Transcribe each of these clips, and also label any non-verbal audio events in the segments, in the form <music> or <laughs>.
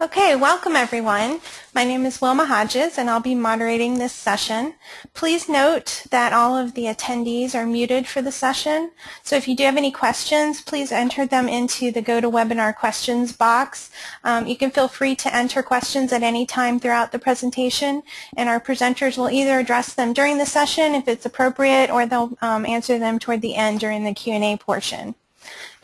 Okay, welcome everyone. My name is Wilma Hodges and I'll be moderating this session. Please note that all of the attendees are muted for the session. So if you do have any questions, please enter them into the GoToWebinar questions box. Um, you can feel free to enter questions at any time throughout the presentation and our presenters will either address them during the session if it's appropriate or they'll um, answer them toward the end during the Q&A portion.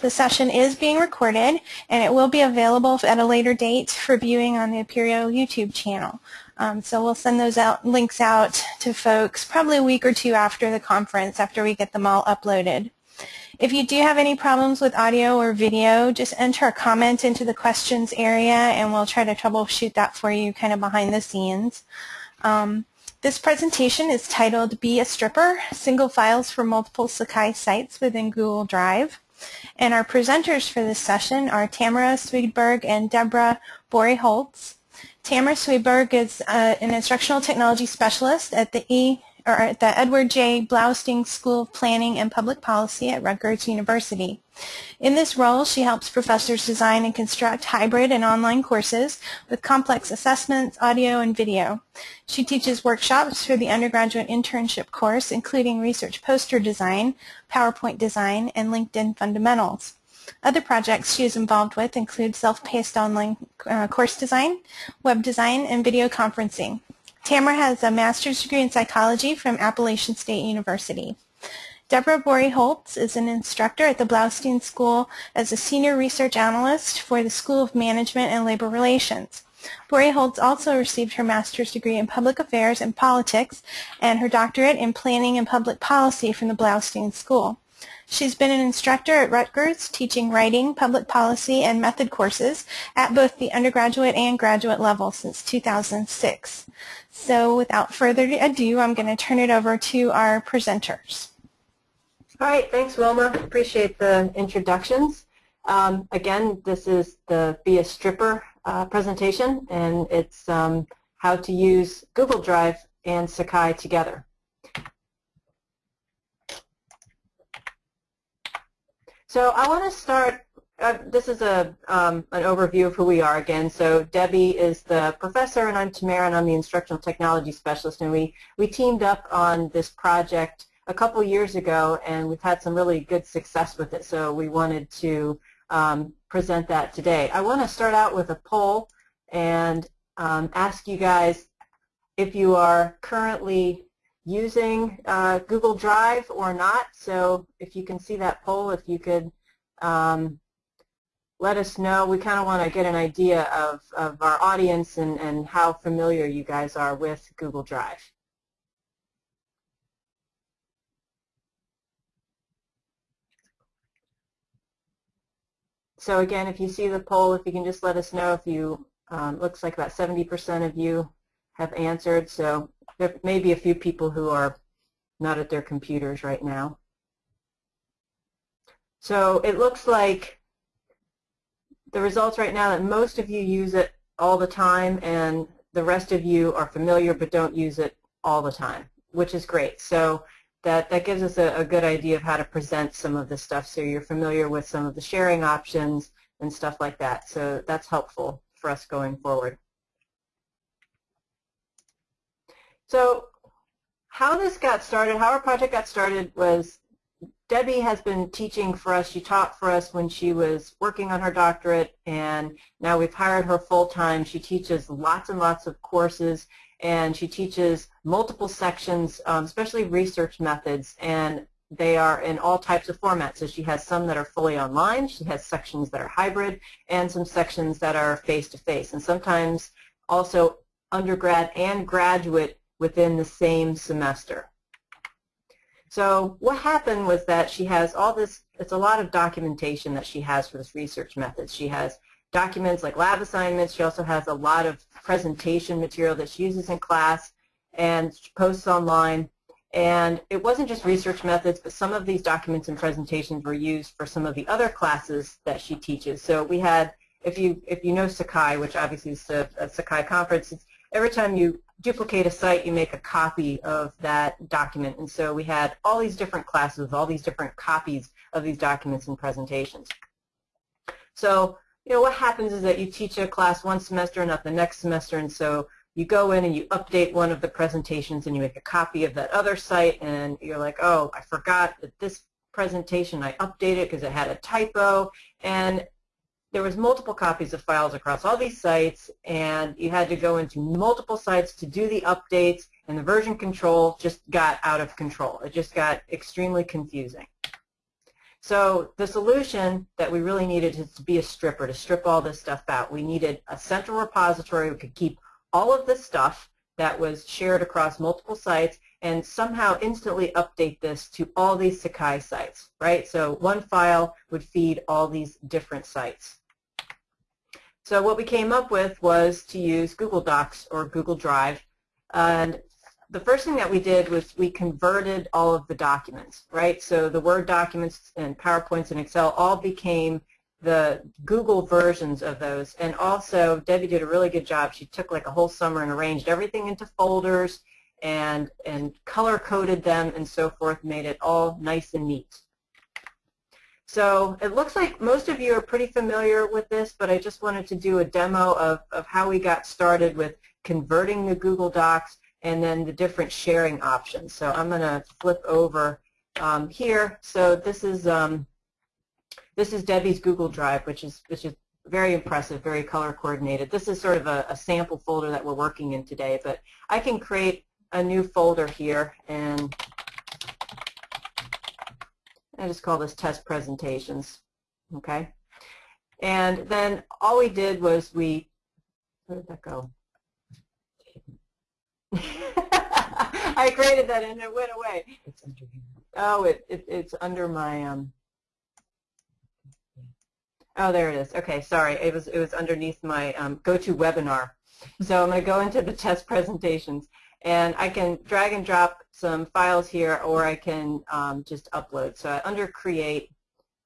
The session is being recorded and it will be available at a later date for viewing on the Apereo YouTube channel. Um, so we'll send those out, links out to folks probably a week or two after the conference, after we get them all uploaded. If you do have any problems with audio or video, just enter a comment into the questions area and we'll try to troubleshoot that for you kind of behind the scenes. Um, this presentation is titled Be a Stripper, Single Files for Multiple Sakai Sites within Google Drive. And our presenters for this session are Tamara Swedberg and Deborah Borey-Holtz. Tamara Swedberg is uh, an instructional technology specialist at the E at the Edward J. Bloustein School of Planning and Public Policy at Rutgers University. In this role, she helps professors design and construct hybrid and online courses with complex assessments, audio, and video. She teaches workshops for the undergraduate internship course, including research poster design, PowerPoint design, and LinkedIn fundamentals. Other projects she is involved with include self-paced online uh, course design, web design, and video conferencing. Tamara has a master's degree in psychology from Appalachian State University. Deborah Borey-Holtz is an instructor at the Bloustein School as a senior research analyst for the School of Management and Labor Relations. Borey-Holtz also received her master's degree in public affairs and politics and her doctorate in planning and public policy from the Bloustein School. She's been an instructor at Rutgers, teaching writing, public policy, and method courses at both the undergraduate and graduate level since 2006. So without further ado, I'm going to turn it over to our presenters. All right, thanks Wilma. Appreciate the introductions. Um, again, this is the Be a Stripper uh, presentation, and it's um, how to use Google Drive and Sakai together. So I want to start, uh, this is a, um, an overview of who we are again. So Debbie is the professor, and I'm Tamara, and I'm the instructional technology specialist, and we, we teamed up on this project a couple years ago, and we've had some really good success with it, so we wanted to um, present that today. I want to start out with a poll and um, ask you guys if you are currently using uh, Google Drive or not. So if you can see that poll, if you could um, let us know. We kind of want to get an idea of, of our audience and, and how familiar you guys are with Google Drive. So again, if you see the poll, if you can just let us know if you, um, looks like about 70% of you have answered. So there may be a few people who are not at their computers right now. So it looks like the results right now that most of you use it all the time and the rest of you are familiar but don't use it all the time, which is great. So that, that gives us a, a, good idea of how to present some of this stuff so you're familiar with some of the sharing options and stuff like that. So that's helpful for us going forward. So how this got started, how our project got started was Debbie has been teaching for us. She taught for us when she was working on her doctorate, and now we've hired her full-time. She teaches lots and lots of courses and she teaches multiple sections, um, especially research methods, and they are in all types of formats. So she has some that are fully online, she has sections that are hybrid, and some sections that are face-to-face, -face, and sometimes also undergrad and graduate within the same semester. So what happened was that she has all this, it's a lot of documentation that she has for this research method. She has documents like lab assignments. She also has a lot of presentation material that she uses in class and posts online. And it wasn't just research methods, but some of these documents and presentations were used for some of the other classes that she teaches. So we had, if you if you know Sakai, which obviously is a, a uh, Sakai conference, every time you duplicate a site, you make a copy of that document. And so we had all these different classes, all these different copies of these documents and presentations. So you know, what happens is that you teach a class one semester and not the next semester, and so you go in and you update one of the presentations and you make a copy of that other site, and you're like, oh, I forgot that this presentation I updated because it had a typo, and there was multiple copies of files across all these sites, and you had to go into multiple sites to do the updates, and the version control just got out of control. It just got extremely confusing. So the solution that we really needed is to be a stripper, to strip all this stuff out. We needed a central repository. We could keep all of this stuff that was shared across multiple sites and somehow instantly update this to all these Sakai sites, right? So one file would feed all these different sites. So what we came up with was to use Google Docs or Google Drive. And the first thing that we did was we converted all of the documents, right? So the Word documents and PowerPoints and Excel all became the Google versions of those. And also, Debbie did a really good job. She took like a whole summer and arranged everything into folders and, and color-coded them and so forth, made it all nice and neat. So it looks like most of you are pretty familiar with this, but I just wanted to do a demo of, of how we got started with converting the Google Docs and then the different sharing options. So I'm going to flip over um, here. So this is um, this is Debbie's Google Drive, which is which is very impressive, very color coordinated. This is sort of a, a sample folder that we're working in today, but I can create a new folder here and I just call this test presentations, okay? And then all we did was we, where did that go? <laughs> I created that and it went away. It's under here. Oh, it, it it's under my um. Oh, there it is. Okay, sorry. It was it was underneath my um, GoToWebinar. So I'm going to go into the test presentations, and I can drag and drop some files here, or I can um, just upload. So under Create,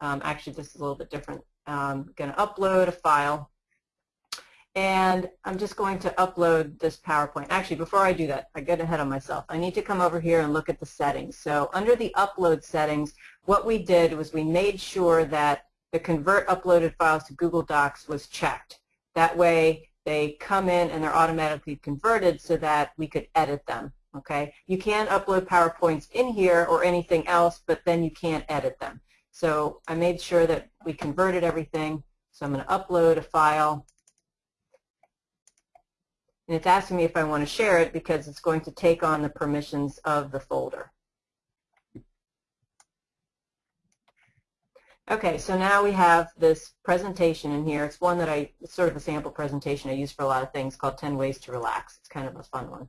um, actually this is a little bit different. I'm going to upload a file, and I'm just going to upload this PowerPoint. Actually, before I do that, I get ahead of myself. I need to come over here and look at the settings. So under the upload settings, what we did was we made sure that the convert uploaded files to Google Docs was checked. That way they come in and they're automatically converted so that we could edit them. Okay, You can upload PowerPoints in here or anything else, but then you can't edit them. So I made sure that we converted everything. So I'm going to upload a file and it's asking me if I want to share it because it's going to take on the permissions of the folder. Okay, so now we have this presentation in here. It's one that I, it's sort of a sample presentation I use for a lot of things called 10 Ways to Relax. It's kind of a fun one.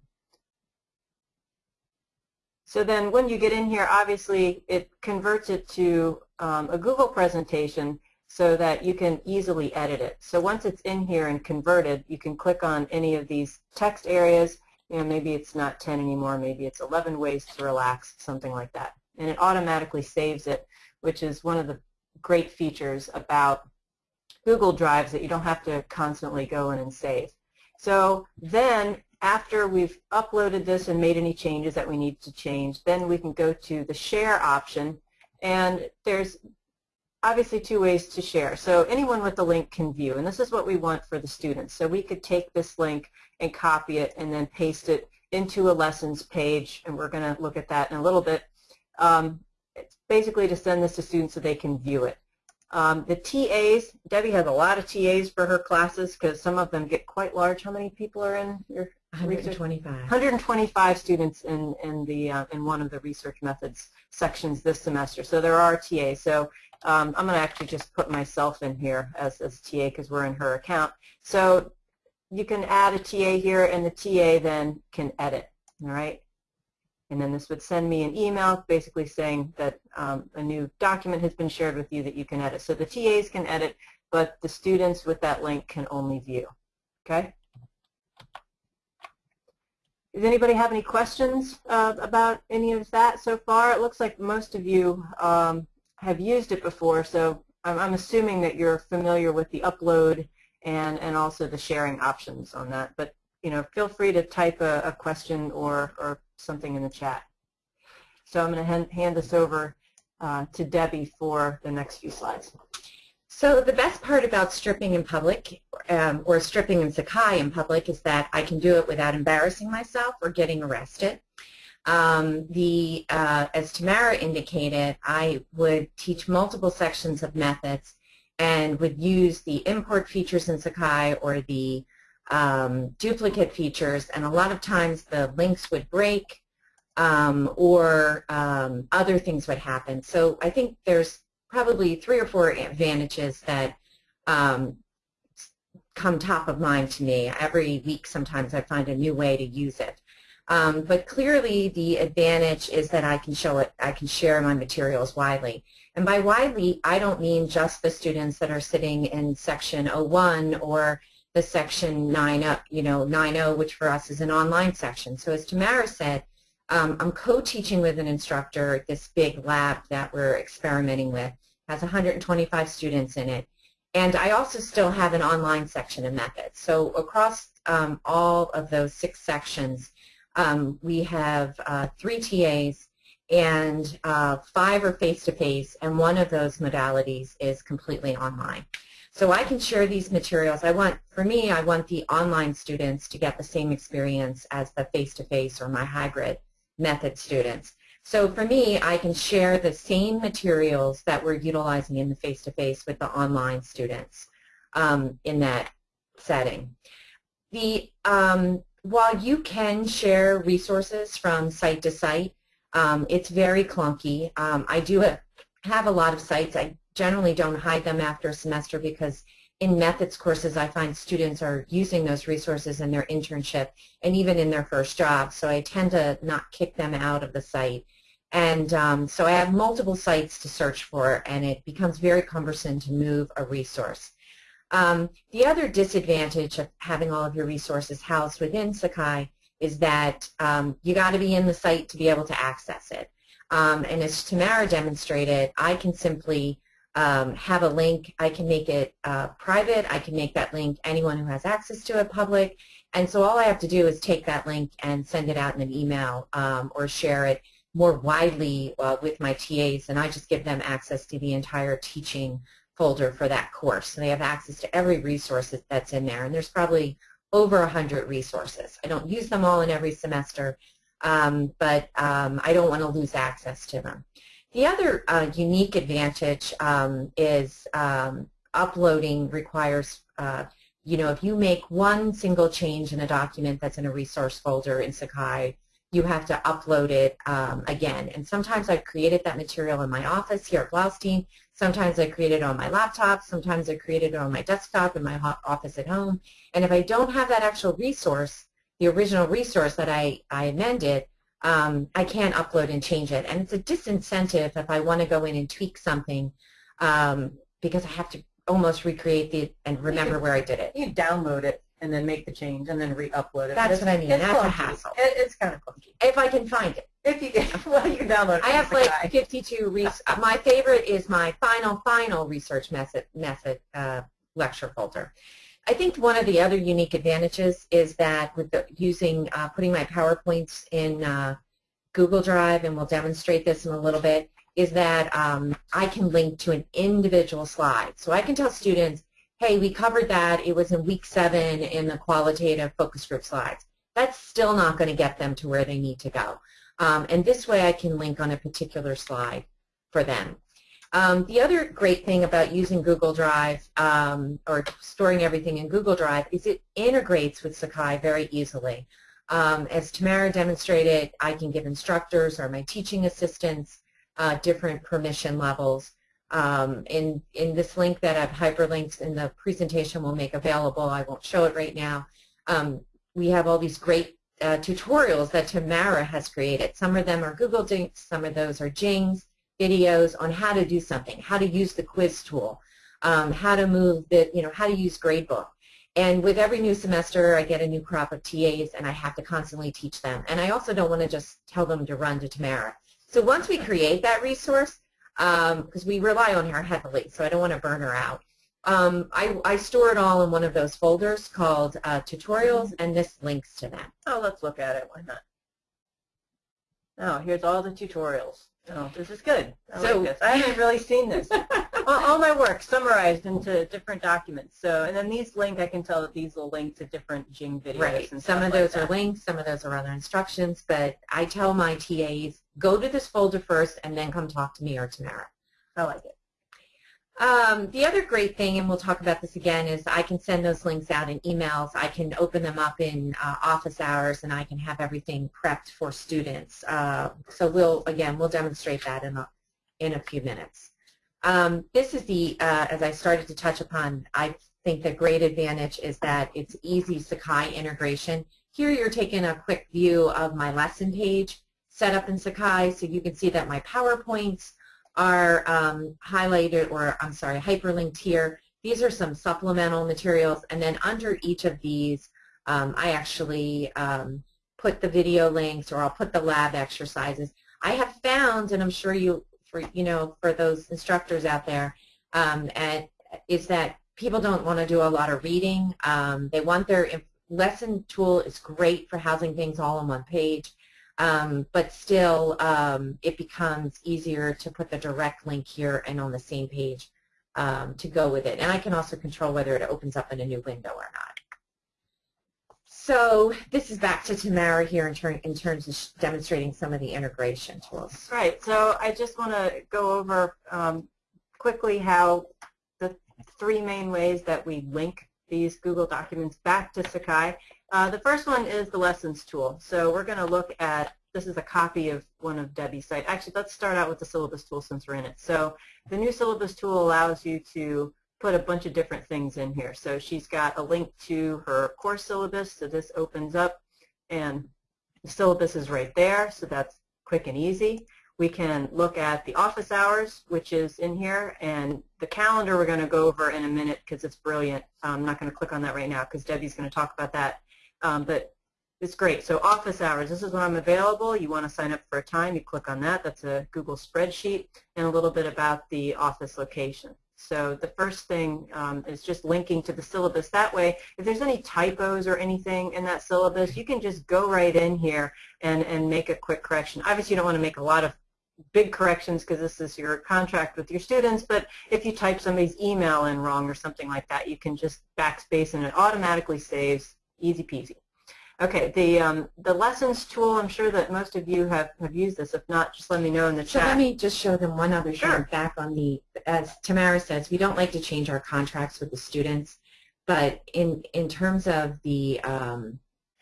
So then when you get in here, obviously it converts it to um, a Google presentation so that you can easily edit it. So once it's in here and converted, you can click on any of these text areas. You know, maybe it's not 10 anymore, maybe it's 11 ways to relax, something like that. And it automatically saves it, which is one of the great features about Google Drives that you don't have to constantly go in and save. So then after we've uploaded this and made any changes that we need to change, then we can go to the share option and there's obviously two ways to share. So anyone with the link can view, and this is what we want for the students. So we could take this link and copy it and then paste it into a lessons page, and we're going to look at that in a little bit. Um, it's basically to send this to students so they can view it. Um, the TAs, Debbie has a lot of TAs for her classes because some of them get quite large. How many people are in your 125. 125 students in, in, the, uh, in one of the research methods sections this semester. So there are TAs. So um, I'm going to actually just put myself in here as, as TA because we're in her account. So you can add a TA here and the TA then can edit, all right? And then this would send me an email basically saying that um, a new document has been shared with you that you can edit. So the TAs can edit, but the students with that link can only view, okay? Does anybody have any questions uh, about any of that so far? It looks like most of you um, have used it before, so I'm, I'm, assuming that you're familiar with the upload and, and also the sharing options on that. But you know, feel free to type a, a question or, or something in the chat. So I'm going to hand, this over uh, to Debbie for the next few slides. So the best part about stripping in public um, or stripping in Sakai in public is that I can do it without embarrassing myself or getting arrested. Um, the, uh, as Tamara indicated, I would teach multiple sections of methods and would use the import features in Sakai or the um, duplicate features, and a lot of times the links would break um, or um, other things would happen. So I think there's probably three or four advantages that um, come top of mind to me. Every week sometimes I find a new way to use it. Um, but clearly the advantage is that I can show it, I can share my materials widely. And by widely, I don't mean just the students that are sitting in section 01 or the section 9, you know, 9.0, which for us is an online section. So as Tamara said, um, I'm co-teaching with an instructor this big lab that we're experimenting with. It has 125 students in it. And I also still have an online section of methods. So across um, all of those six sections, um, we have uh, three TAs and uh, five are face-to-face, -face, and one of those modalities is completely online. So I can share these materials. I want, for me, I want the online students to get the same experience as the face-to-face -face or my hybrid method students. So for me, I can share the same materials that we're utilizing in the face-to-face -face with the online students um, in that setting. The, um, while you can share resources from site to site, um, it's very clunky. Um, I do have a lot of sites. I generally don't hide them after a semester because in methods courses I find students are using those resources in their internship and even in their first job so I tend to not kick them out of the site and um, so I have multiple sites to search for and it becomes very cumbersome to move a resource. Um, the other disadvantage of having all of your resources housed within Sakai is that um, you got to be in the site to be able to access it. Um, and as Tamara demonstrated, I can simply um, have a link. I can make it uh, private. I can make that link anyone who has access to it public. And so all I have to do is take that link and send it out in an email um, or share it more widely uh, with my TAs, and I just give them access to the entire teaching folder for that course. So they have access to every resource that's in there, and there's probably over a 100 resources. I don't use them all in every semester, um, but um, I don't want to lose access to them. The other uh, unique advantage um, is um, uploading requires, uh, you know, if you make one single change in a document that's in a resource folder in Sakai, you have to upload it um, again. And sometimes I've created that material in my office here at Bloustein. Sometimes I create it on my laptop. Sometimes I create it on my desktop in my office at home. And if I don't have that actual resource, the original resource that I, I amended, um, I can't upload and change it. And it's a disincentive if I want to go in and tweak something um, because I have to almost recreate the and remember where I did it. You download it and then make the change and then re-upload it. That's what I mean. That's clunky. a hassle. It, it's kind of clunky. If I can find it. If you can, <laughs> well, you can download it. I have like guy. 52 res My favorite is my final, final research method, method uh, lecture folder. I think one of the other unique advantages is that with the, using, uh, putting my PowerPoints in uh, Google Drive, and we'll demonstrate this in a little bit, is that um, I can link to an individual slide. So I can tell students, hey, we covered that. It was in week seven in the qualitative focus group slides. That's still not going to get them to where they need to go. Um, and this way I can link on a particular slide for them. Um, the other great thing about using Google Drive um, or storing everything in Google Drive is it integrates with Sakai very easily. Um, as Tamara demonstrated, I can give instructors or my teaching assistants uh, different permission levels. Um, in, in this link that I've hyperlinked in the presentation we'll make available, I won't show it right now, um, we have all these great uh, tutorials that Tamara has created. Some of them are Google Docs, some of those are Jing's, videos on how to do something, how to use the quiz tool, um, how to move the, you know, how to use Gradebook. And with every new semester, I get a new crop of TAs, and I have to constantly teach them. And I also don't want to just tell them to run to Tamara. So once we create that resource, because um, we rely on her heavily, so I don't want to burn her out, um, I, I, store it all in one of those folders called uh, tutorials, and this links to that. Oh, let's look at it. Why not? Oh, here's all the tutorials. Oh, this is good. I so, like. I haven't <laughs> really seen this. all, all my work summarized into different documents. So, and then these link, I can tell that these will link to different Jing videos. Right. And Some of like those are links, some of those are other instructions, but I tell my TAs, go to this folder first and then come talk to me or Tamara. I like it. Um, the other great thing, and we'll talk about this again, is I can send those links out in emails. I can open them up in uh, office hours, and I can have everything prepped for students. Uh, so we'll, again, we'll demonstrate that in a, in a few minutes. Um, this is the, uh, as I started to touch upon, I think the great advantage is that it's easy Sakai integration. Here you're taking a quick view of my lesson page set up in Sakai, so you can see that my PowerPoints are um, highlighted, or I'm sorry, hyperlinked here. These are some supplemental materials, and then under each of these, um, I actually um, put the video links, or I'll put the lab exercises. I have found, and I'm sure you, for you know, for those instructors out there, um, and is that people don't want to do a lot of reading. Um, they want their lesson tool is great for housing things all on one page. Um, but still, um, it becomes easier to put the direct link here and on the same page um, to go with it. And I can also control whether it opens up in a new window or not. So this is back to Tamara here in, ter in terms of demonstrating some of the integration tools. Right. So I just want to go over um, quickly how the three main ways that we link these Google documents back to Sakai. Uh, the first one is the lessons tool. So we're going to look at, this is a copy of one of Debbie's sites. Actually, let's start out with the syllabus tool since we're in it. So the new syllabus tool allows you to put a bunch of different things in here. So she's got a link to her course syllabus. So this opens up and the syllabus is right there. So that's quick and easy. We can look at the office hours, which is in here, and the calendar we're going to go over in a minute because it's brilliant. I'm not going to click on that right now because Debbie's going to talk about that. Um, but it's great. So office hours, this is when I'm available. You want to sign up for a time, you click on that. That's a Google spreadsheet and a little bit about the office location. So the first thing um, is just linking to the syllabus. That way, if there's any typos or anything in that syllabus, you can just go right in here and, and make a quick correction. Obviously, you don't want to make a lot of big corrections because this is your contract with your students, but if you type somebody's email in wrong or something like that, you can just backspace and it automatically saves, easy peasy. Okay, the, um, the lessons tool, I'm sure that most of you have, have used this. If not, just let me know in the So chat. So let me just show them one other Sure. thing back on the, as Tamara says, we don't like to change our contracts with the students, but in, in terms of the, um,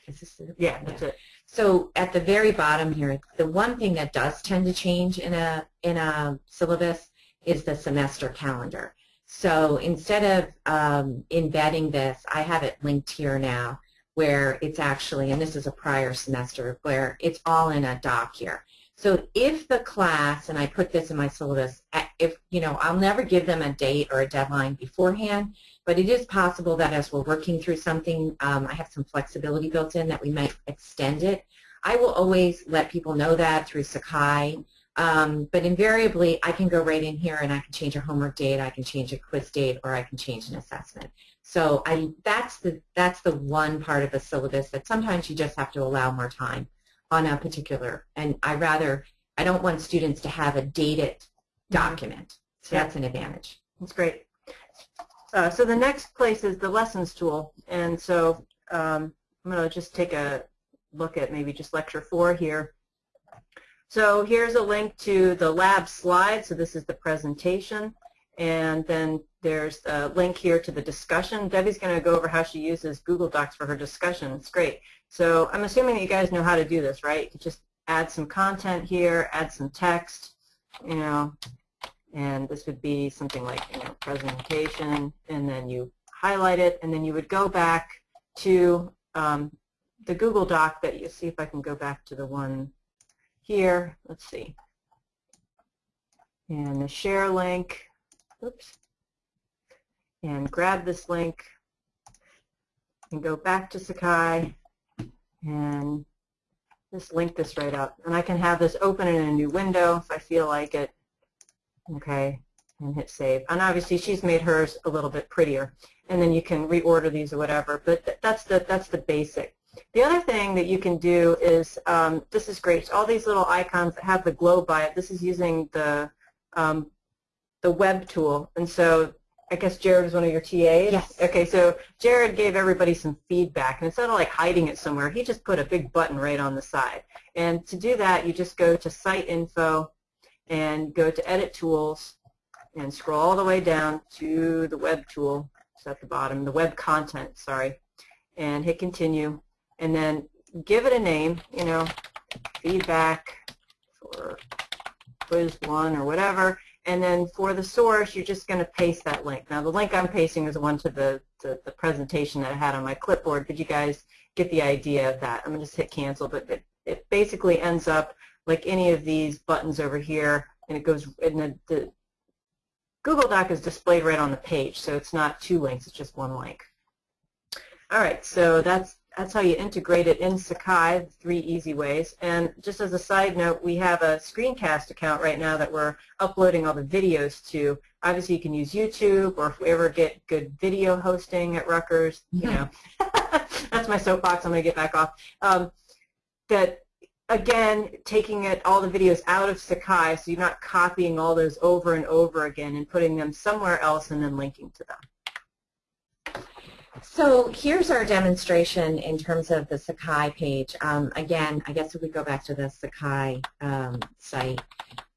is this the- yeah, that's it. So at the very bottom here, the one thing that does tend to change in a, in a syllabus is the semester calendar. So instead of um, embedding this, I have it linked here now where it's actually, and this is a prior semester, where it's all in a doc here. So if the class, and I put this in my syllabus, if, you know, I'll never give them a date or a deadline beforehand, but it is possible that as we're working through something, um, I have some flexibility built in that we might extend it. I will always let people know that through Sakai, um, but invariably I can go right in here and I can change a homework date, I can change a quiz date, or I can change an assessment. So I, that's, the, that's the one part of a syllabus that sometimes you just have to allow more time on a particular, and I rather, I don't want students to have a dated document. So Yeah. that's an advantage. That's great. Uh, so the next place is the lessons tool. And so um, I'm going to just take a look at maybe just lecture four here. So here's a link to the lab slide. So this is the presentation. And then there's a link here to the discussion. Debbie's going to go over how she uses Google Docs for her discussion. It's great. So I'm assuming that you guys know how to do this, right? You just add some content here, add some text, you know, and this would be something like you know, presentation, and then you highlight it, and then you would go back to um, the Google Doc that you see if I can go back to the one here. Let's see. And the share link, oops, and grab this link and go back to Sakai and just link this right up. And I can have this open in a new window if I feel like it okay, and hit save. And obviously she's made hers a little bit prettier. And then you can reorder these or whatever, but th that's the, that's the basic. The other thing that you can do is, um, this is great, all these little icons that have the globe by it, this is using the um, the web tool. And so I guess Jared was one of your TAs? Yes. Okay, so Jared gave everybody some feedback, and instead of like hiding it somewhere, he just put a big button right on the side. And to do that, you just go to Site Info and go to Edit Tools and scroll all the way down to the Web tool. It's at the bottom, the Web Content, sorry, and hit Continue. And then give it a name, you know, feedback for quiz one or whatever, and then for the source, you're just going to paste that link. Now, the link I'm pasting is the one to the, to the presentation that I had on my clipboard. Did you guys get the idea of that? I'm going to just hit cancel, but it, it basically ends up like any of these buttons over here, and it goes, and the, the Google Doc is displayed right on the page, so it's not two links, it's just one link. All right, so that's that's how you integrate it in Sakai, three easy ways. And just as a side note, we have a screencast account right now that we're uploading all the videos to. Obviously, you can use YouTube, or if we ever get good video hosting at Rutgers, you know, <laughs> that's my soapbox. I'm going to get back off. Um, that again, taking it all the videos out of Sakai, so you're not copying all those over and over again and putting them somewhere else and then linking to them. So here's our demonstration in terms of the Sakai page. Um, again, I guess if we go back to the Sakai um, site,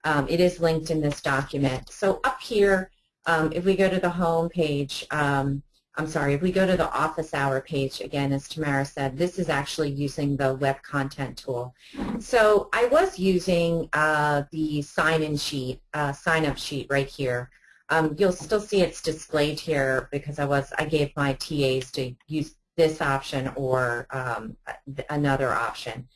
um, it is linked in this document. So up here, um, if we go to the home page, um, I'm sorry, if we go to the office hour page, again, as Tamara said, this is actually using the web content tool. So I was using uh, the sign-in sheet, uh, sign-up sheet right here. Um, you'll still see it's displayed here because I was I gave my TAs to use this option or um, another option.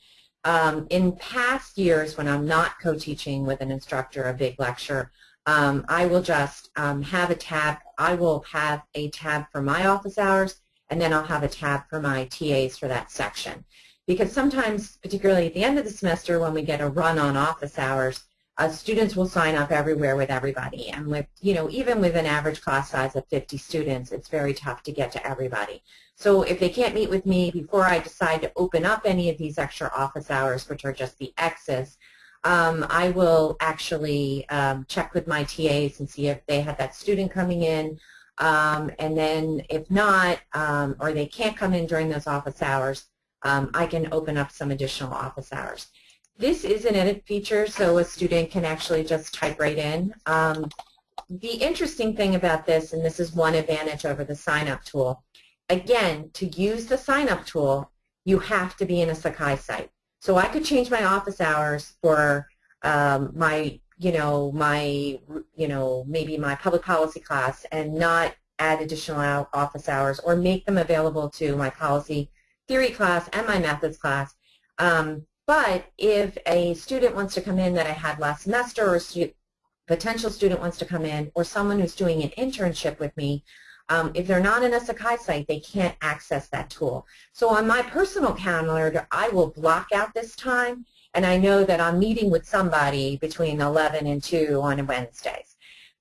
Um, in past years when I'm not co-teaching with an instructor a big lecture, um, I will just um, have a tab. I will have a tab for my office hours and then I'll have a tab for my TAs for that section. Because sometimes, particularly at the end of the semester when we get a run on office hours, uh, students will sign up everywhere with everybody. And with, you know, even with an average class size of 50 students, it's very tough to get to everybody. So if they can't meet with me before I decide to open up any of these extra office hours, which are just the X's, um, I will actually um, check with my TAs and see if they have that student coming in. Um, and then if not, um, or they can't come in during those office hours, um, I can open up some additional office hours. This is an edit feature, so a student can actually just type right in. Um, the interesting thing about this, and this is one advantage over the sign-up tool, again, to use the sign-up tool, you have to be in a Sakai site. So I could change my office hours for um, my, you know, my, you know, maybe my public policy class and not add additional office hours or make them available to my policy theory class and my methods class. Um, but if a student wants to come in that I had last semester or a stu potential student wants to come in or someone who's doing an internship with me, um, if they're not in a Sakai site, they can't access that tool. So on my personal calendar, I will block out this time, and I know that I'm meeting with somebody between 11 and 2 on Wednesdays.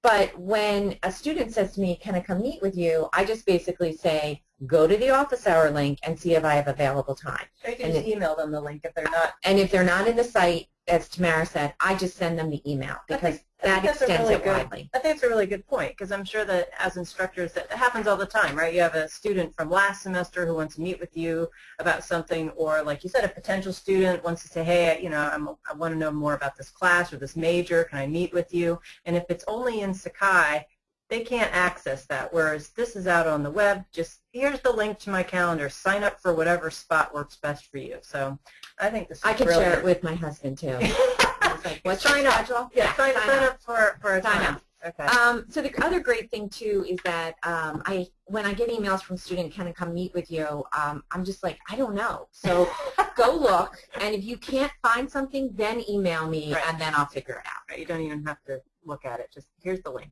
But when a student says to me, can I come meet with you, I just basically say, go to the office hour link and see if I have available time. Or you can and just email them the link if they're not. And if they're not in the site, as Tamara said, I just send them the email because that extends really it good, widely. I think it's a really good point because I'm sure that as instructors, that happens all the time, right? You have a student from last semester who wants to meet with you about something, or like you said, a potential student wants to say, hey, you know, I'm, I want to know more about this class or this major. Can I meet with you? And if it's only in Sakai, they can't access that, whereas this is out on the web. Just here's the link to my calendar. Sign up for whatever spot works best for you. So I think this I can share it with my husband, too. <laughs> like, What's sign up. Schedule? Yeah, sign, sign, sign up. up. for, for a sign time. up. Okay. Um, so the other great thing too is that um, I, when I get emails from students, can I come meet with you? Um, I'm just like, I don't know. So <laughs> go look, and if you can't find something, then email me, right. and then I'll figure it out. Right. You don't even have to look at it. Just here's the link.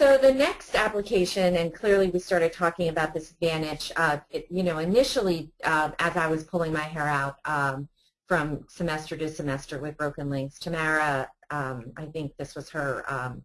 So the next application, and clearly we started talking about this advantage, uh, it, you know, initially uh, as I was pulling my hair out um, from semester to semester with broken links, Tamara, um, I think this was her, um,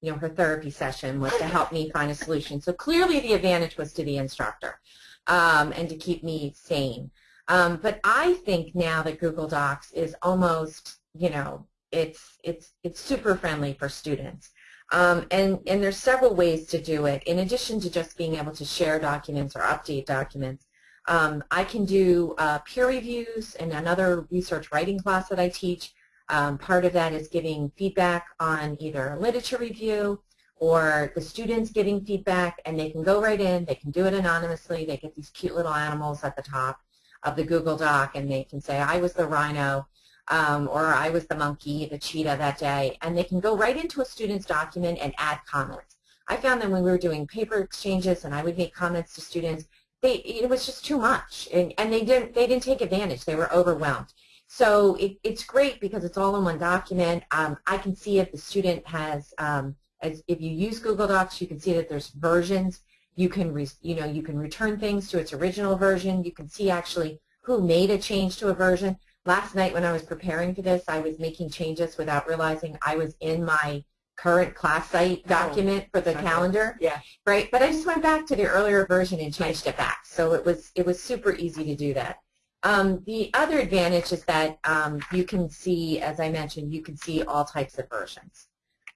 you know, her therapy session was to help me find a solution. So clearly the advantage was to the instructor um, and to keep me sane. Um, but I think now that Google Docs is almost, you know, it's it's it's super friendly for students. Um, and, and there's several ways to do it. In addition to just being able to share documents or update documents, um, I can do uh, peer reviews and another research writing class that I teach. Um, part of that is giving feedback on either a literature review or the students giving feedback and they can go right in, they can do it anonymously, they get these cute little animals at the top of the Google Doc and they can say, I was the rhino um, or I was the monkey, the cheetah that day, and they can go right into a student's document and add comments. I found that when we were doing paper exchanges and I would make comments to students, they, it was just too much, and, and they didn't they didn't take advantage. They were overwhelmed. So it, it's great because it's all in one document. Um, I can see if the student has, um, as if you use Google Docs, you can see that there's versions. You can, re, you know, you can return things to its original version. You can see actually who made a change to a version. Last night when I was preparing for this, I was making changes without realizing I was in my current class site oh, document for the okay. calendar. Yeah. Right. But I just went back to the earlier version and changed it back. So it was it was super easy to do that. Um, the other advantage is that um, you can see, as I mentioned, you can see all types of versions.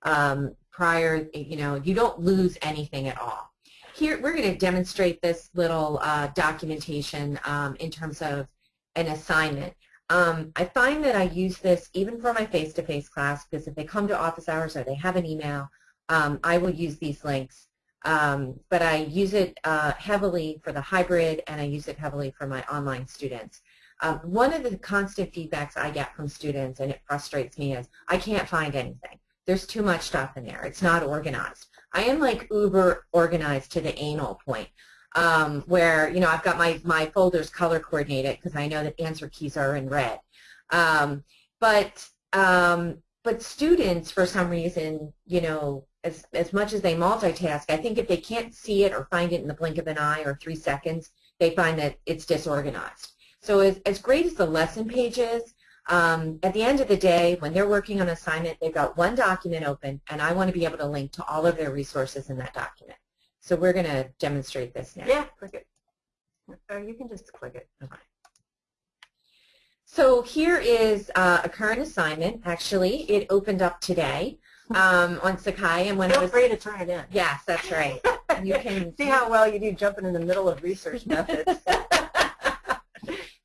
Um, prior, you know, you don't lose anything at all. Here, we're going to demonstrate this little uh, documentation um, in terms of an assignment. Um, I find that I use this even for my face-to-face -face class because if they come to office hours or they have an email, um, I will use these links. Um, but I use it uh, heavily for the hybrid and I use it heavily for my online students. Um, one of the constant feedbacks I get from students, and it frustrates me, is I can't find anything. There's too much stuff in there. It's not organized. I am like uber organized to the anal point um, where, you know, I've got my, my folders color coordinated because I know that answer keys are in red. Um, but, um, but students, for some reason, you know, as, as much as they multitask, I think if they can't see it or find it in the blink of an eye or three seconds, they find that it's disorganized. So as, as great as the lesson page is, um, at the end of the day, when they're working on assignment, they've got one document open, and I want to be able to link to all of their resources in that document. So we're going to demonstrate this now. Yeah, click it. Or you can just click it. Okay. So here is uh, a current assignment. Actually, it opened up today um, on Sakai, and when Feel I was free to turn it in. yes, that's right. You <laughs> can see how well you do jumping in the middle of research methods. <laughs>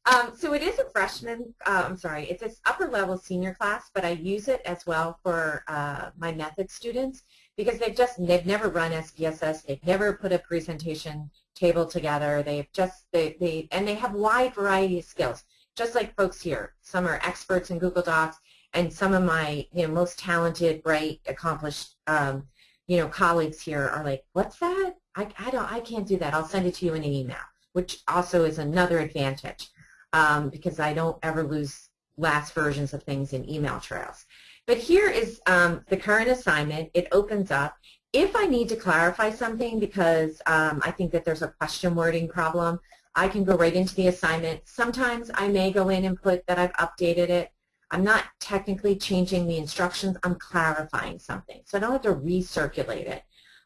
um, so it is a freshman. Uh, I'm sorry, it's an upper level senior class, but I use it as well for uh, my method students because they've just they've never run SPSS, they've never put a presentation table together. They've just they they and they have wide variety of skills, just like folks here. Some are experts in Google Docs, and some of my you know most talented, bright, accomplished um, you know colleagues here are like, what's that? I I don't I can't do that. I'll send it to you in an email, which also is another advantage um, because I don't ever lose last versions of things in email trails. But here is um, the current assignment. It opens up. If I need to clarify something because um, I think that there's a question wording problem, I can go right into the assignment. Sometimes I may go in and put that I've updated it. I'm not technically changing the instructions. I'm clarifying something. So I don't have to recirculate it.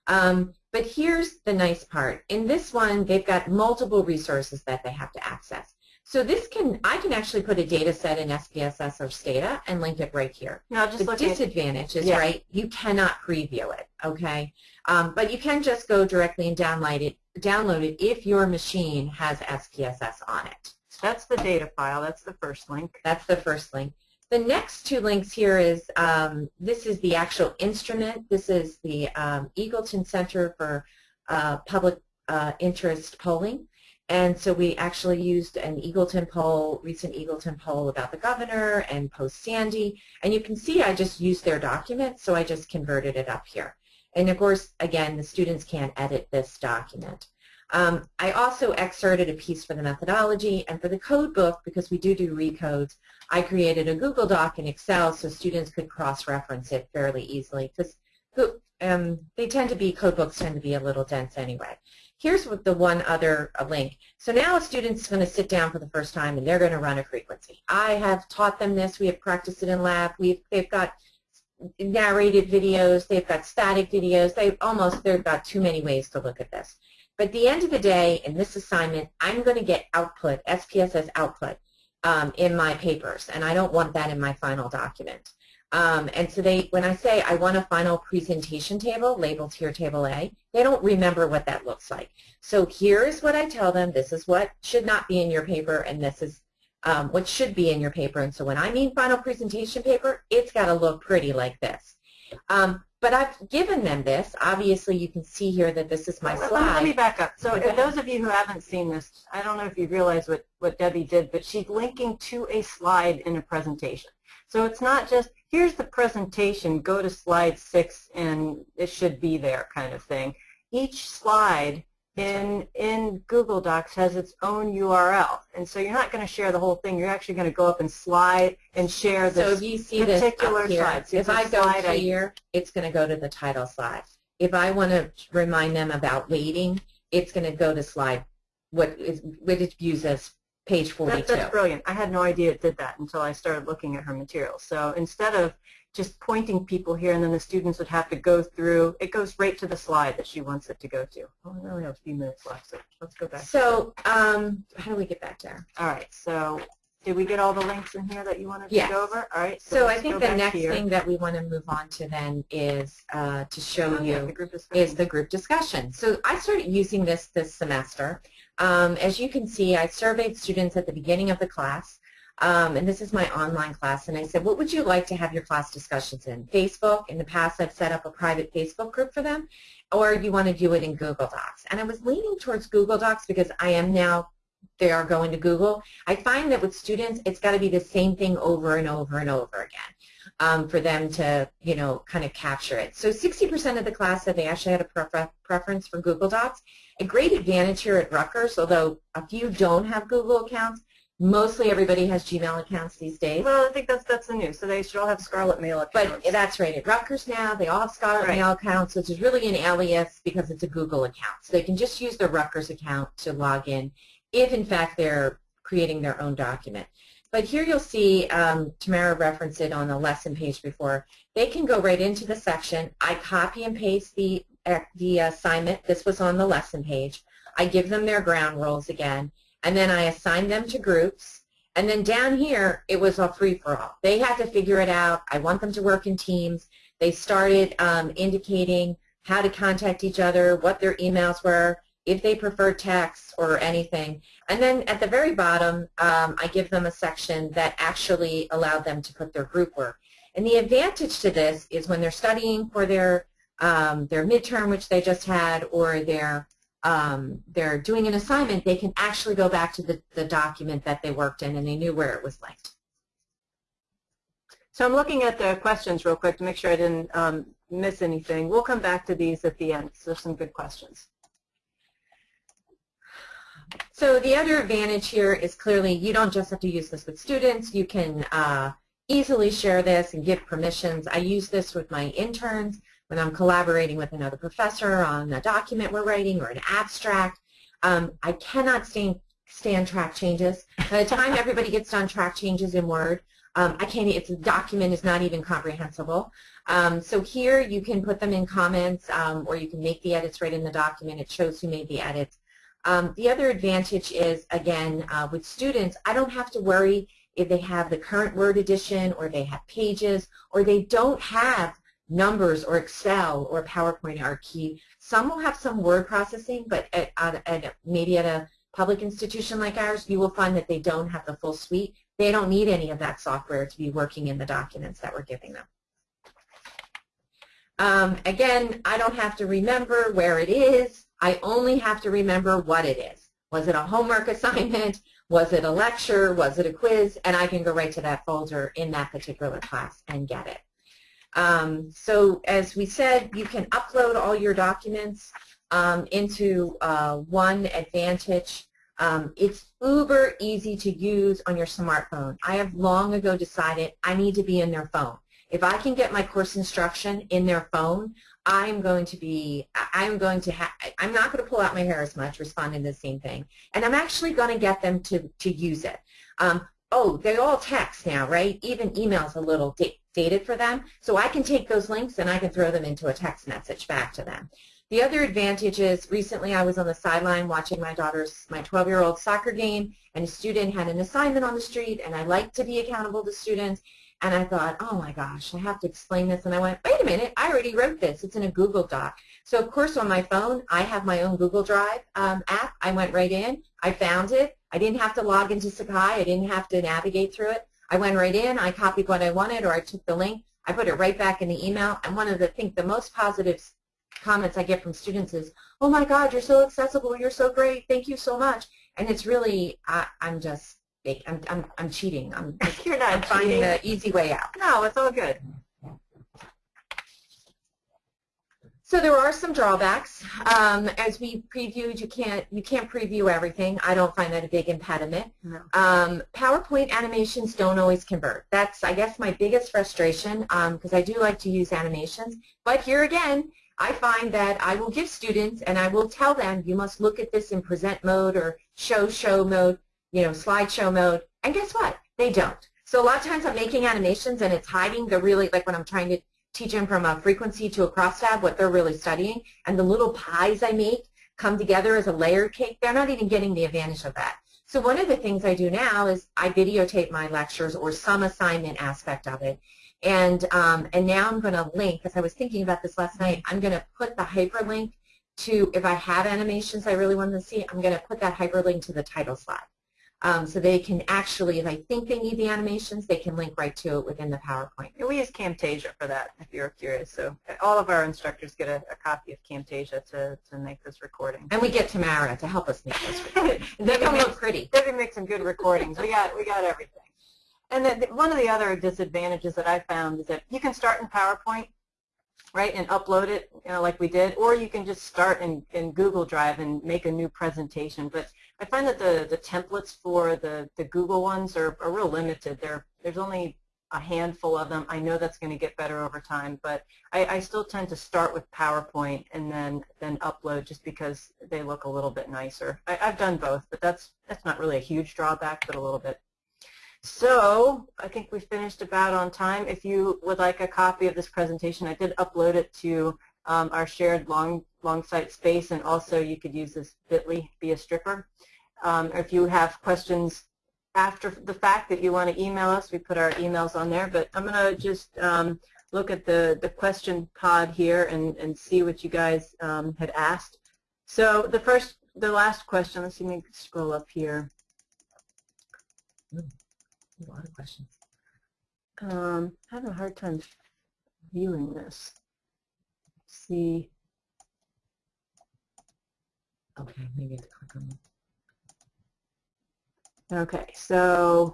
Um, but here's the nice part. In this one, they've got multiple resources that they have to access. So this can, I can actually put a data set in SPSS or Stata and link it right here. No, just the disadvantage is, yeah. right, you cannot preview it, okay? Um, but you can just go directly and download it, download it if your machine has SPSS on it. So That's the data file. That's the first link. That's the first link. The next two links here is, um, this is the actual instrument. This is the um, Eagleton Center for uh, Public uh, Interest Polling. And so we actually used an Eagleton poll, recent Eagleton poll about the governor and post-Sandy. And you can see I just used their document, so I just converted it up here. And of course, again, the students can't edit this document. Um, I also excerpted a piece for the methodology and for the code book, because we do do recodes, I created a Google Doc in Excel so students could cross-reference it fairly easily because um, they tend to be, code books tend to be a little dense anyway. Here's what the one other uh, link. So now a student's going to sit down for the first time and they're going to run a frequency. I have taught them this. We have practiced it in lab. We've, they've got narrated videos. They've got static videos. They've almost, they've got too many ways to look at this. But at the end of the day, in this assignment, I'm going to get output, SPSS output, um, in my papers, and I don't want that in my final document. Um, and so they, when I say I want a final presentation table labeled here table A, they don't remember what that looks like. So here's what I tell them, this is what should not be in your paper, and this is um, what should be in your paper. And so when I mean final presentation paper, it's got to look pretty like this. Um, but I've given them this. Obviously, you can see here that this is my Let- slide. Let me back up. So Okay. those of you who haven't seen this, I don't know if you realize what, what Debbie did, but she's linking to a slide in a presentation. So it's not just, here's the presentation, go to slide six and it should be there kind of thing. Each slide in, in Google Docs has its own URL. And so you're not going to share the whole thing. You're actually going to go up and slide and share this So if this. you see this particular here, slide, see if I go slide I- here, it's going to go to the title slide. If I want to remind them about weighting, it's going to go to slide, what is, what it views as page 42. That, that's brilliant. I had no idea it did that until I started looking at her materials. So instead of just pointing people here and then the students would have to go through, it goes right to the slide that she wants it to go to. Oh, we only have a few minutes left, so let's go back. So um, how do we get back there? All right, so did we get all the links in here that you wanted Yes. to go over? All right, So I think the next here. thing that we want to move on to then is uh, to show Oh, yeah, you the is the group discussion. So I started using this this semester. Um, as you can see, I surveyed students at the beginning of the class, um, and this is my online class, and I said, what would you like to have your class discussions in? Facebook. In the past, I've set up a private Facebook group for them, or you want to do it in Google Docs. And I was leaning towards Google Docs because I am now, they are going to Google. I find that with students, it's got to be the same thing over and over and over again um, for them to, you know, kind of capture it. So 60% of the class said they actually had a prefer preference for Google Docs. A great advantage here at Rutgers, although a few don't have Google accounts, mostly everybody has Gmail accounts these days. Well, I think that's that's the news. So they should all have Scarlet Mail accounts. But that's right. At Rutgers now, they all have Scarlet Right. Mail accounts, which is really an alias because it's a Google account. So they can just use their Rutgers account to log in if, in fact, they're creating their own document. But here you'll see, um, Tamara referenced it on the lesson page before, they can go right into the section. I copy and paste the, uh, the assignment. This was on the lesson page. I give them their ground rules again, and then I assign them to groups. And then down here, it was a free-for-all. They had to figure it out. I want them to work in teams. They started um, indicating how to contact each other, what their emails were, if they prefer text or anything. And then at the very bottom, um, I give them a section that actually allowed them to put their group work. And the advantage to this is when they're studying for their um, their midterm, which they just had, or their um, they're doing an assignment, they can actually go back to the, the document that they worked in and they knew where it was linked. So I'm looking at the questions real quick to make sure I didn't um, miss anything. We'll come back to these at the end. There's some good questions. So the other advantage here is clearly you don't just have to use this with students. You can uh, easily share this and give permissions. I use this with my interns when I'm collaborating with another professor on a document we're writing or an abstract. Um, I cannot stand, stand track changes. By the time everybody gets done track changes in Word, um, I can't, it's, the document is not even comprehensible. Um, so here you can put them in comments um, or you can make the edits right in the document. It shows who made the edits. Um, the other advantage is, again, uh, with students, I don't have to worry if they have the current Word edition or they have pages or they don't have numbers or Excel or PowerPoint are key. Some will have some word processing, but at, at, at maybe at a public institution like ours, you will find that they don't have the full suite. They don't need any of that software to be working in the documents that we're giving them. Um, again, I don't have to remember where it is. I only have to remember what it is. Was it a homework <laughs> assignment? Was it a lecture? Was it a quiz? And I can go right to that folder in that particular class and get it. Um, so as we said, you can upload all your documents um, into uh, one Advantage. Um, it's uber easy to use on your smartphone. I have long ago decided I need to be in their phone. If I can get my course instruction in their phone, I'm going to be, I'm going to have, I'm not going to pull out my hair as much responding to the same thing. And I'm actually going to get them to, to use it. Um, oh, they all text now, right? Even email's a little dated for them. So I can take those links and I can throw them into a text message back to them. The other advantage is recently I was on the sideline watching my daughter's, my 12-year-old soccer game, and a student had an assignment on the street, and I like to be accountable to students. And I thought, oh my gosh, I have to explain this. And I went, wait a minute, I already wrote this. It's in a Google Doc. So of course on my phone, I have my own Google Drive um, app. I went right in. I found it. I didn't have to log into Sakai. I didn't have to navigate through it. I went right in. I copied what I wanted or I took the link. I put it right back in the email. And one of the, I think the most positive comments I get from students is, oh my God, you're so accessible. You're so great. Thank you so much. And it's really, I, I'm just I'm, I'm, I'm cheating. I'm, <laughs> You're not I'm finding the easy way out. No, it's all good. So there are some drawbacks. Um, as we previewed, you can't you can't preview everything. I don't find that a big impediment. No. Um, PowerPoint animations don't always convert. That's I guess my biggest frustration because um, I do like to use animations. But here again, I find that I will give students and I will tell them you must look at this in present mode or show show mode you know, slideshow mode, and guess what? They don't. So a lot of times I'm making animations and it's hiding the really, like when I'm trying to teach them from a frequency to a crosstab, what they're really studying, and the little pies I make come together as a layered cake, they're not even getting the advantage of that. So one of the things I do now is I videotape my lectures or some assignment aspect of it. And, um, and now I'm going to link, because I was thinking about this last night, I'm going to put the hyperlink to, if I have animations I really want to see, I'm going to put that hyperlink to the title slide. Um, so they can actually, if I think they need the animations, they can link right to it within the PowerPoint. And we use Camtasia for that, if you're curious. So all of our instructors get a, a copy of Camtasia to, to make this recording. And we get Tamara to help us make this <laughs> recording. they can look pretty. Debbie makes some good recordings. We got, we got everything. And then one of the other disadvantages that I found is that you can start in PowerPoint, right, and upload it, you know, like we did, or you can just start in, in Google Drive and make a new presentation. But I find that the, the templates for the, the Google ones are, are real limited. They're, there's only a handful of them. I know that's going to get better over time, but I, I still tend to start with PowerPoint and then, then upload just because they look a little bit nicer. I, I've done both, but that's, that's not really a huge drawback, but a little bit. So I think we finished about on time. If you would like a copy of this presentation, I did upload it to um, our shared long, long site space, and also you could use this bit.ly, be a stripper. Um, if you have questions after the fact that you want to email us, we put our emails on there, but I'm going to just um, look at the, the question pod here and, and see what you guys um, had asked. So the first, the last question, let's see me scroll up here. a lot of questions. Um, having a hard time viewing this. Let's see. Okay, maybe I have to click on them. Okay, so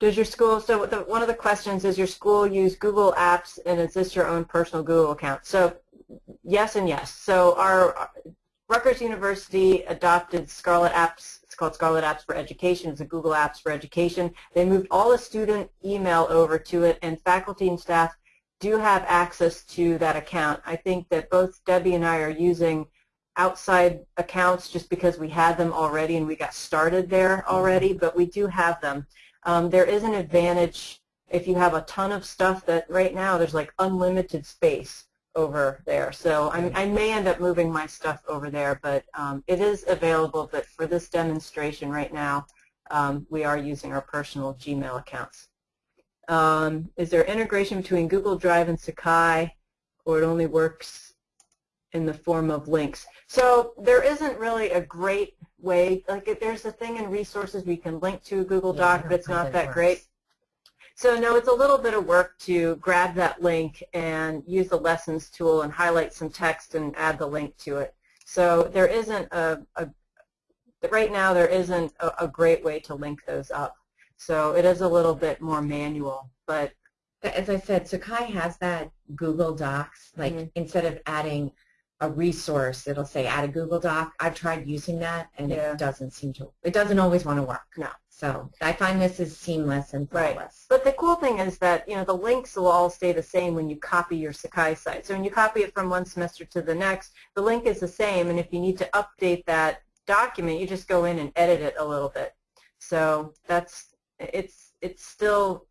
does your school, so the, one of the questions is your school use Google Apps and is this your own personal Google account? So yes and yes. So our Rutgers University adopted Scarlet Apps, it's called Scarlet Apps for Education, it's a Google Apps for Education. They moved all the student email over to it and faculty and staff do have access to that account. I think that both Debbie and I are using outside accounts just because we had them already and we got started there already, but we do have them. Um, there is an advantage if you have a ton of stuff that right now there's like unlimited space over there. So I, I may end up moving my stuff over there, but um, it is available. But for this demonstration right now, um, we are using our personal Gmail accounts. Um, is there integration between Google Drive and Sakai, or it only works in the form of links? So there isn't really a great way, like if there's a thing in resources we can link to a Google Yeah, Doc, but it's not that works. great. So no, it's a little bit of work to grab that link and use the lessons tool and highlight some text and add the link to it. So there isn't a, a right now there isn't a, a great way to link those up. So it is a little bit more manual, but As I said, Sakai has that Google Docs, like Mhm. instead of adding a resource, it'll say add a Google Doc. I've tried using that and Yeah. it doesn't seem to, it doesn't always want to work. No. So I find this is seamless and Right. But the cool thing is that, you know, the links will all stay the same when you copy your Sakai site. So when you copy it from one semester to the next, the link is the same, and if you need to update that document, you just go in and edit it a little bit. So that's, it's, it's still,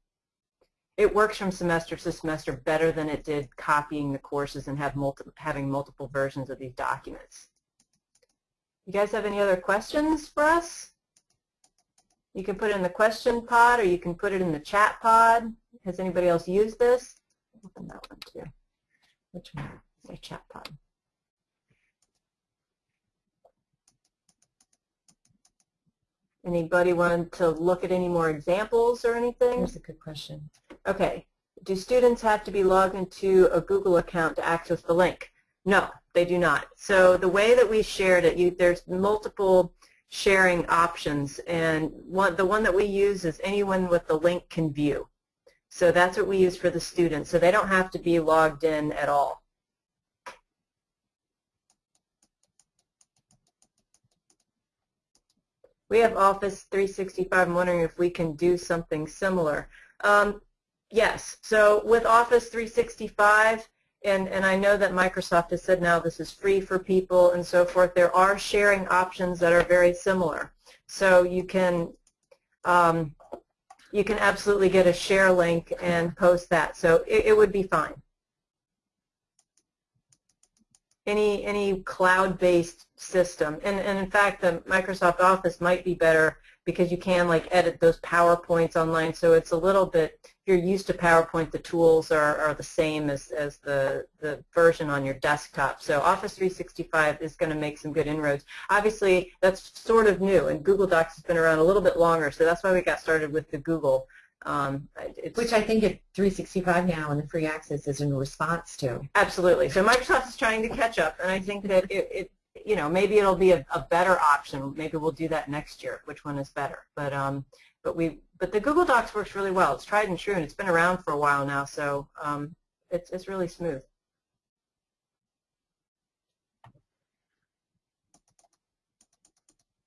it works from semester to semester better than it did copying the courses and have multi, having multiple versions of these documents. You guys have any other questions for us? You can put it in the question pod or you can put it in the chat pod. Has anybody else used this? Open that one too. Which one? Say chat pod. Anybody want to look at any more examples or anything? That's a good question. Okay. Do students have to be logged into a Google account to access the link? No, they do not. So the way that we shared it, you, there's multiple sharing options, and one, the one that we use is anyone with the link can view. So that's what we use for the students. So they don't have to be logged in at all. We have Office 365. I'm wondering if we can do something similar. Um, yes. So with Office 365, and, and I know that Microsoft has said now this is free for people and so forth, there are sharing options that are very similar. So you can um, you can absolutely get a share link and post that. So it, it would be fine. Any any cloud-based system, and, and in fact, the Microsoft Office might be better because you can like edit those PowerPoints online. So it's a little bit, if you're used to PowerPoint, the tools are, are the same as, as the, the version on your desktop. So Office 365 is going to make some good inroads. Obviously, that's sort of new, and Google Docs has been around a little bit longer, so that's why we got started with the Google. Um, Which I think at 365 now and the free access is in response to. Absolutely. So Microsoft is trying to catch up, and I think that it, it you know, maybe it'll be a, a, better option. Maybe we'll do that next year. Which one is better? But um, but we but the Google Docs works really well. It's tried and true, and it's been around for a while now, so um, it's it's really smooth.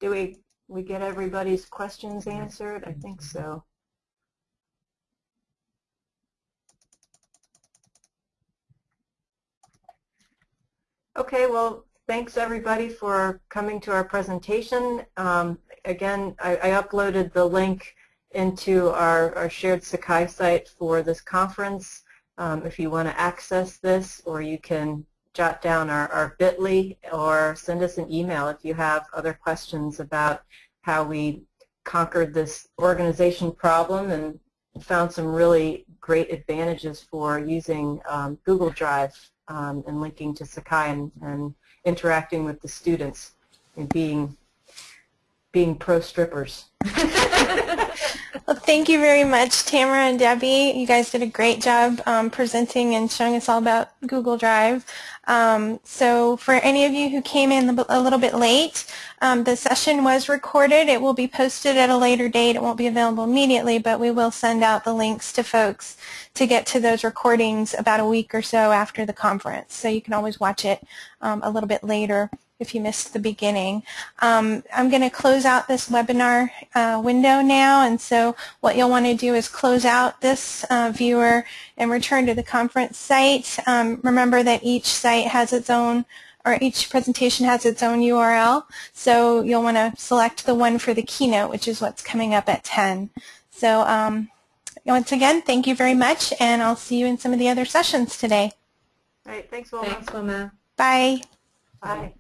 Do we we get everybody's questions answered? I think so. Okay, well, thanks everybody for coming to our presentation. Um, again, I, I, uploaded the link into our, our shared Sakai site for this conference. Um, if you want to access this, or you can jot down our, our bit.ly or send us an email if you have other questions about how we conquered this organization problem and found some really great advantages for using um, Google Drive um, and linking to Sakai and, and interacting with the students and being being pro strippers. <laughs> well, thank you very much, Tamara and Debbie. You guys did a great job um, presenting and showing us all about Google Drive. Um, so for any of you who came in a little bit late, um, the session was recorded. It will be posted at a later date. It won't be available immediately, but we will send out the links to folks to get to those recordings about a week or so after the conference. So you can always watch it um, a little bit later if you missed the beginning. Um, I'm going to close out this webinar uh, window now, and so what you'll want to do is close out this uh, viewer and return to the conference site. Um, remember that each site has its own or each presentation has its own URL, so you'll want to select the one for the keynote, which is what's coming up at 10. So um, once again, thank you very much, and I'll see you in some of the other sessions today. All right, thanks, Wilma. Thanks, Wilma. Bye. Bye.